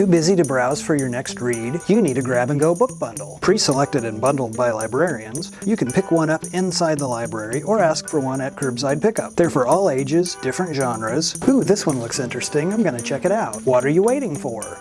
Too busy to browse for your next read? You need a grab-and-go book bundle. Pre-selected and bundled by librarians, you can pick one up inside the library or ask for one at curbside pickup. They're for all ages, different genres. Ooh, this one looks interesting. I'm gonna check it out. What are you waiting for?